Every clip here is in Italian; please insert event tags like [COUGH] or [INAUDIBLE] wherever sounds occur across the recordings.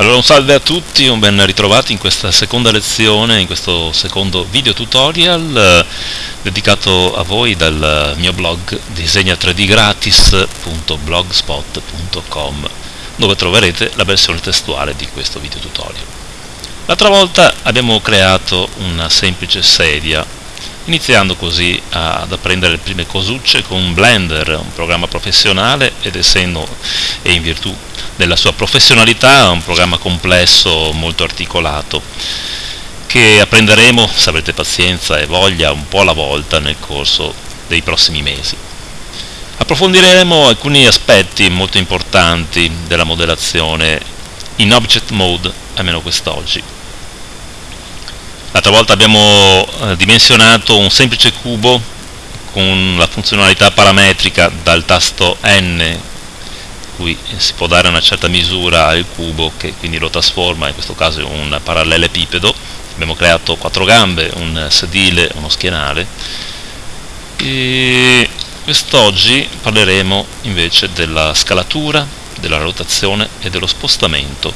Allora un salve a tutti, un ben ritrovati in questa seconda lezione, in questo secondo video tutorial eh, dedicato a voi dal mio blog disegna3dgratis.blogspot.com dove troverete la versione testuale di questo video tutorial. L'altra volta abbiamo creato una semplice sedia iniziando così ad apprendere le prime cosucce con Blender, un programma professionale ed essendo e in virtù della sua professionalità, un programma complesso, molto articolato, che apprenderemo, se avrete pazienza e voglia, un po' alla volta nel corso dei prossimi mesi. Approfondiremo alcuni aspetti molto importanti della modellazione in Object Mode, almeno quest'oggi. L'altra volta abbiamo eh, dimensionato un semplice cubo con la funzionalità parametrica dal tasto N cui si può dare una certa misura al cubo che quindi lo trasforma, in questo caso in un parallelepipedo. Abbiamo creato quattro gambe, un sedile, uno schienale. E quest'oggi parleremo invece della scalatura, della rotazione e dello spostamento.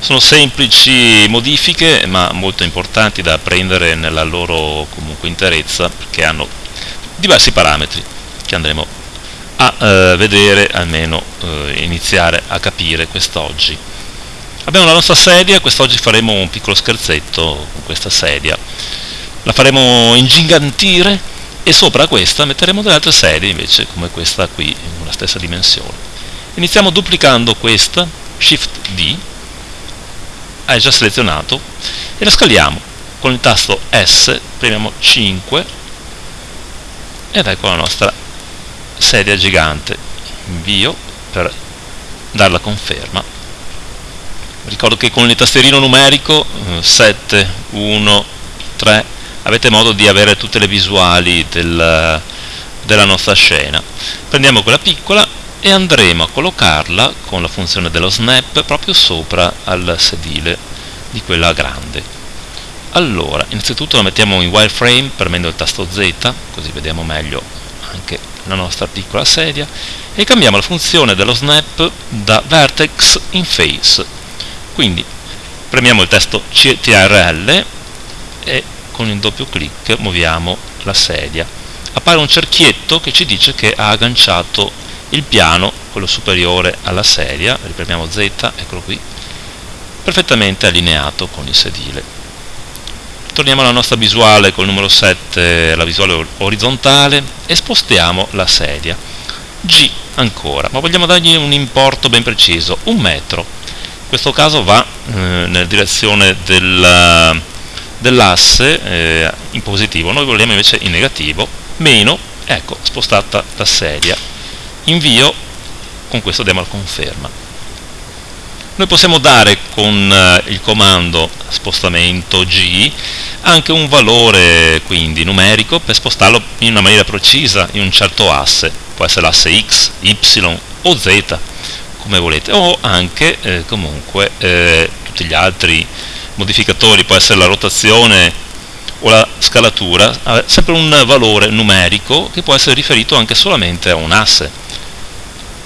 Sono semplici modifiche ma molto importanti da apprendere nella loro comunque interezza perché hanno diversi parametri che andremo a eh, vedere, almeno eh, iniziare a capire quest'oggi. Abbiamo la nostra sedia, quest'oggi faremo un piccolo scherzetto con questa sedia. La faremo ingigantire e sopra questa metteremo delle altre sedie invece come questa qui, in una stessa dimensione. Iniziamo duplicando questa, Shift D, è già selezionato, e la scaliamo con il tasto S, premiamo 5 ed ecco la nostra sedia gigante. Invio per dare la conferma. Ricordo che con il tastierino numerico 7, 1, 3 avete modo di avere tutte le visuali del, della nostra scena. Prendiamo quella piccola e andremo a collocarla con la funzione dello snap proprio sopra al sedile di quella grande. Allora innanzitutto la mettiamo in wireframe premendo il tasto Z così vediamo meglio anche la nostra piccola sedia e cambiamo la funzione dello snap da vertex in face. Quindi premiamo il testo CTRL e con il doppio clic muoviamo la sedia. Appare un cerchietto che ci dice che ha agganciato il piano, quello superiore alla sedia, ripremiamo Z, eccolo qui, perfettamente allineato con il sedile torniamo alla nostra visuale col numero 7, la visuale orizzontale, e spostiamo la sedia. G ancora, ma vogliamo dargli un importo ben preciso, un metro. In questo caso va eh, nella direzione del, dell'asse eh, in positivo, noi vogliamo invece in negativo, meno, ecco, spostata la sedia. Invio, con questo la conferma. Noi possiamo dare con eh, il comando spostamento G anche un valore quindi numerico per spostarlo in una maniera precisa in un certo asse, può essere l'asse X, Y o Z come volete o anche eh, comunque eh, tutti gli altri modificatori, può essere la rotazione o la scalatura, sempre un valore numerico che può essere riferito anche solamente a un asse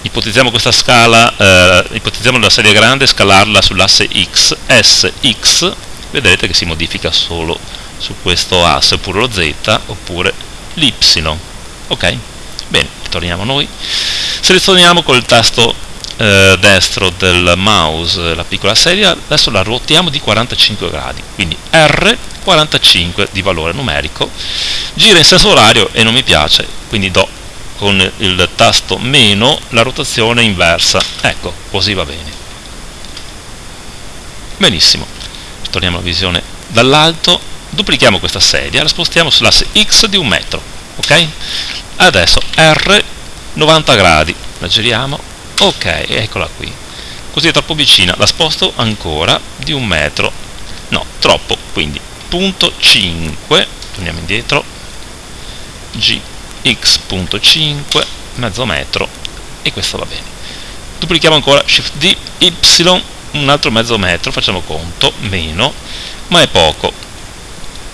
ipotizziamo questa scala, eh, ipotizziamo la serie grande, scalarla sull'asse x, s, x, vedrete che si modifica solo su questo asse, oppure lo z, oppure l'y. Ok? Bene, torniamo noi. Selezioniamo col tasto eh, destro del mouse la piccola sedia, adesso la ruotiamo di 45 gradi, quindi R 45 di valore numerico, gira in senso orario e non mi piace, quindi do con il tasto meno la rotazione inversa. Ecco così va bene. Benissimo. Torniamo alla visione dall'alto. Duplichiamo questa sedia la spostiamo sull'asse x di un metro ok? Adesso r 90 gradi. La giriamo. Ok eccola qui. Così è troppo vicina. La sposto ancora di un metro. No troppo quindi. Punto 5 torniamo indietro. G x.5 mezzo metro e questo va bene. Duplichiamo ancora shift d y un altro mezzo metro facciamo conto meno ma è poco.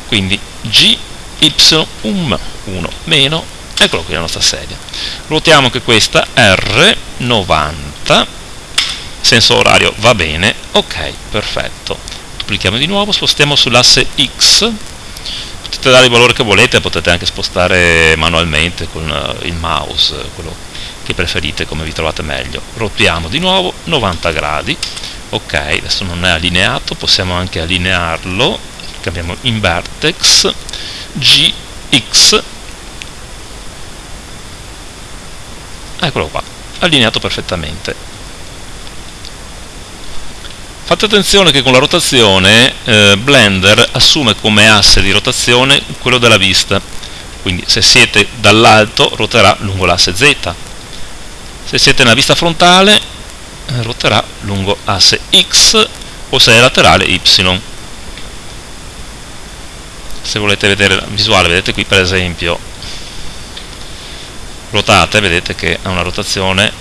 Quindi g y 1 meno eccolo qui la nostra sedia. Ruotiamo anche questa r 90 senso orario va bene ok perfetto. Duplichiamo di nuovo spostiamo sull'asse X potete dare il valore che volete potete anche spostare manualmente con uh, il mouse quello che preferite come vi trovate meglio. Rotiamo di nuovo 90 gradi ok adesso non è allineato possiamo anche allinearlo cambiamo in vertex gx eccolo qua allineato perfettamente fate attenzione che con la rotazione eh, Blender assume come asse di rotazione quello della vista. Quindi se siete dall'alto roterà lungo l'asse Z. Se siete nella vista frontale eh, roterà lungo asse X o se è laterale Y. Se volete vedere la visuale vedete qui per esempio ruotate vedete che ha una rotazione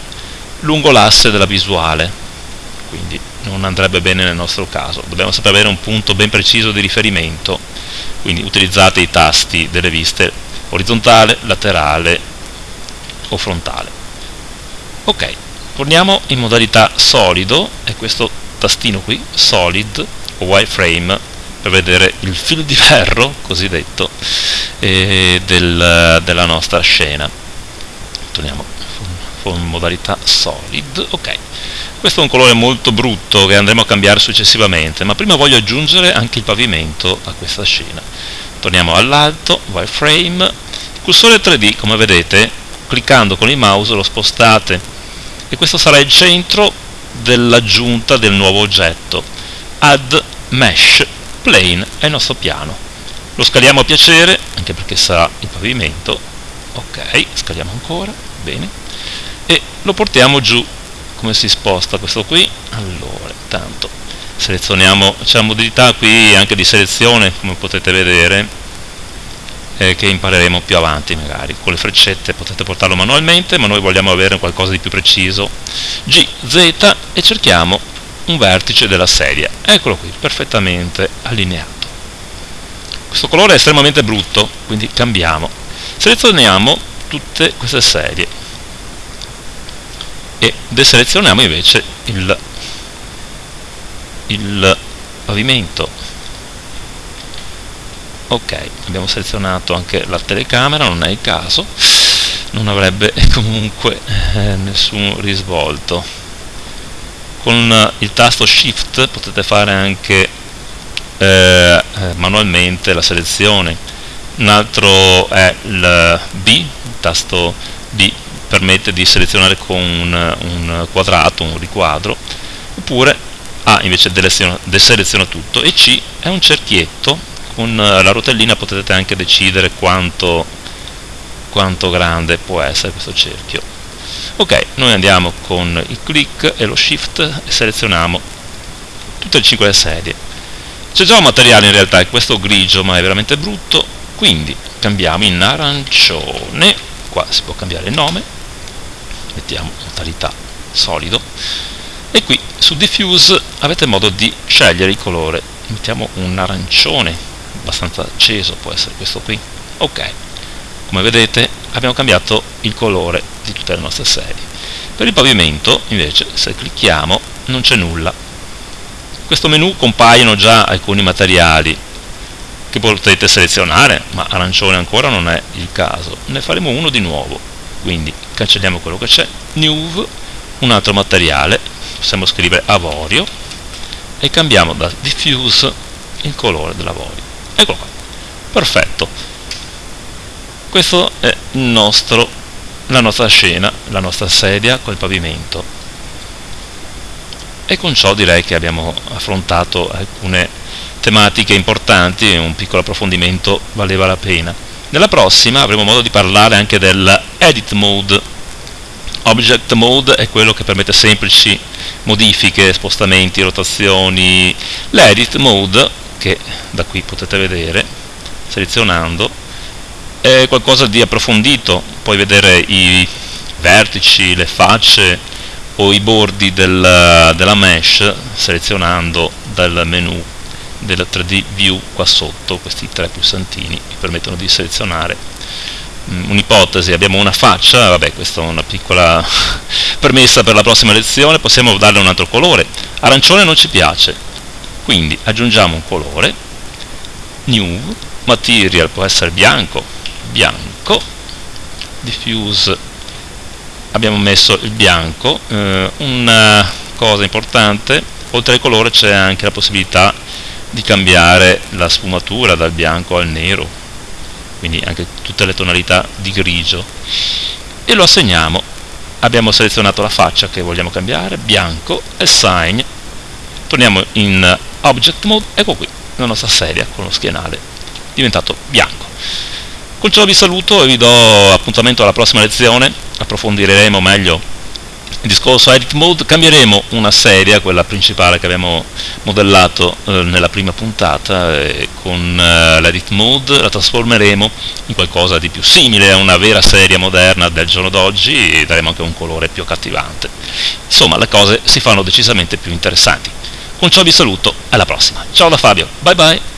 lungo l'asse della visuale. Quindi non andrebbe bene nel nostro caso. Dobbiamo sempre avere un punto ben preciso di riferimento quindi utilizzate i tasti delle viste orizzontale, laterale o frontale. Ok, torniamo in modalità solido e questo tastino qui, solid o wireframe per vedere il filo di ferro cosiddetto eh, del, della nostra scena. Torniamo con modalità solid. Ok questo è un colore molto brutto che andremo a cambiare successivamente ma prima voglio aggiungere anche il pavimento a questa scena. Torniamo all'alto wireframe cursore 3D come vedete cliccando con il mouse lo spostate. E questo sarà il centro dell'aggiunta del nuovo oggetto. Add mesh plane è il nostro piano. Lo scaliamo a piacere anche perché sarà il pavimento. Ok scaliamo ancora bene lo portiamo giù. Come si sposta questo qui? Allora intanto selezioniamo c'è la modalità qui anche di selezione come potete vedere eh, che impareremo più avanti magari. Con le freccette potete portarlo manualmente ma noi vogliamo avere qualcosa di più preciso. G, Z e cerchiamo un vertice della sedia. Eccolo qui, perfettamente allineato. Questo colore è estremamente brutto quindi cambiamo. Selezioniamo tutte queste serie e deselezioniamo invece il, il pavimento. Ok abbiamo selezionato anche la telecamera non è il caso. Non avrebbe [LAUGHS] comunque eh, nessun risvolto. Con il tasto shift potete fare anche eh, eh manualmente la selezione. Un altro è il B, il tasto B permette di selezionare con un, un quadrato, un riquadro, oppure A invece deseleziona tutto e C è un cerchietto, con la rotellina potete anche decidere quanto, quanto grande può essere questo cerchio. Ok, noi andiamo con il click e lo shift e selezioniamo tutte le 5 serie. C'è già un materiale in realtà, è questo grigio ma è veramente brutto, quindi cambiamo in arancione, qua si può cambiare il nome, mettiamo modalità solido. E qui su diffuse avete modo di scegliere il colore. Mettiamo un arancione abbastanza acceso può essere questo qui. Ok come vedete abbiamo cambiato il colore di tutte le nostre serie. Per il pavimento invece se clicchiamo non c'è nulla. In questo menu compaiono già alcuni materiali che potete selezionare ma arancione ancora non è il caso. Ne faremo uno di nuovo quindi cancelliamo quello che c'è. New un altro materiale. Possiamo scrivere avorio. E cambiamo da diffuse il colore dell'avorio. Eccolo qua. Perfetto. Questo è nostro, la nostra scena la nostra sedia col pavimento. E con ciò direi che abbiamo affrontato alcune tematiche importanti e un piccolo approfondimento valeva la pena nella prossima avremo modo di parlare anche del edit mode. Object mode è quello che permette semplici modifiche, spostamenti, rotazioni. L'edit mode, che da qui potete vedere, selezionando, è qualcosa di approfondito. Puoi vedere i vertici, le facce o i bordi del, della mesh selezionando dal menu del 3D View qua sotto, questi tre pulsantini mi permettono di selezionare. Mm, un'ipotesi, abbiamo una faccia, vabbè questa è una piccola [LAUGHS] permessa per la prossima lezione, possiamo darle un altro colore, arancione non ci piace, quindi aggiungiamo un colore, new, material può essere bianco, bianco, diffuse, abbiamo messo il bianco, eh, una cosa importante, oltre al colore c'è anche la possibilità di cambiare la sfumatura dal bianco al nero, quindi anche tutte le tonalità di grigio, e lo assegniamo. Abbiamo selezionato la faccia che vogliamo cambiare, bianco, assign, torniamo in object mode, ecco qui, la nostra sedia con lo schienale diventato bianco. Con ciò vi saluto e vi do appuntamento alla prossima lezione, approfondiremo meglio il discorso edit mode, cambieremo una serie, quella principale che abbiamo modellato eh, nella prima puntata, e con eh, l'edit mode la trasformeremo in qualcosa di più simile a una vera serie moderna del giorno d'oggi e daremo anche un colore più accattivante. Insomma, le cose si fanno decisamente più interessanti. Con ciò vi saluto, alla prossima. Ciao da Fabio, bye bye!